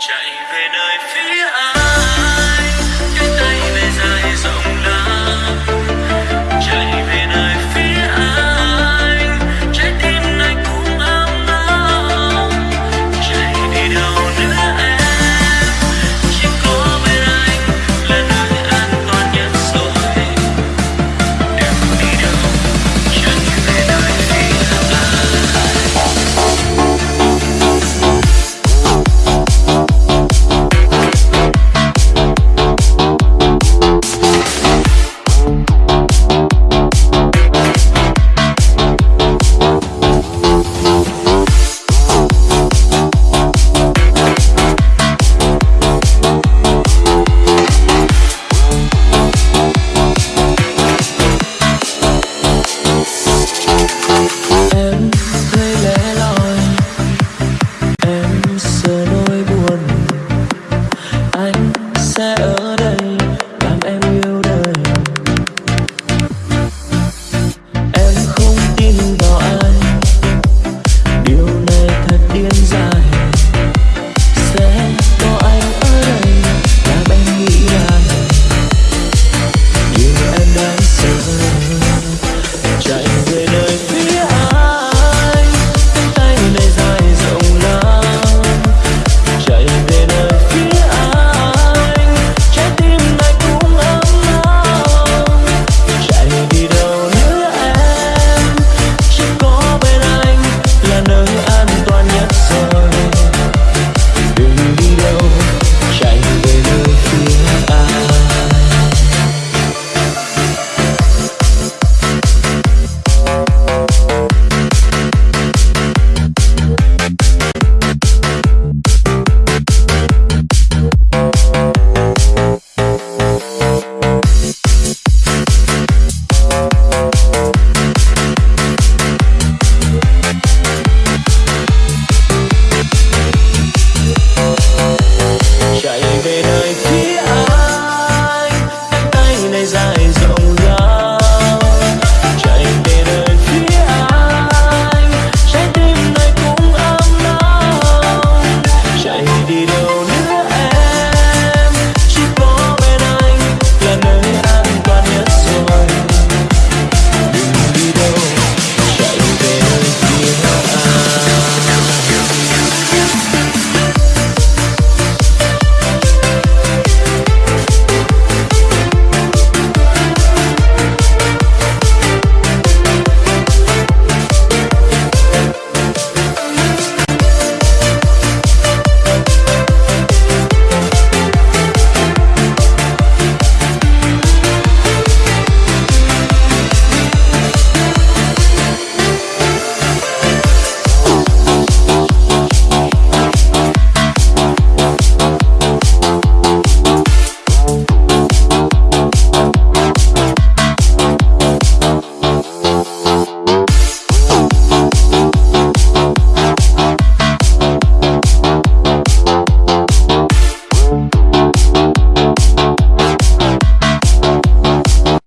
chạy về nơi phía anh. settle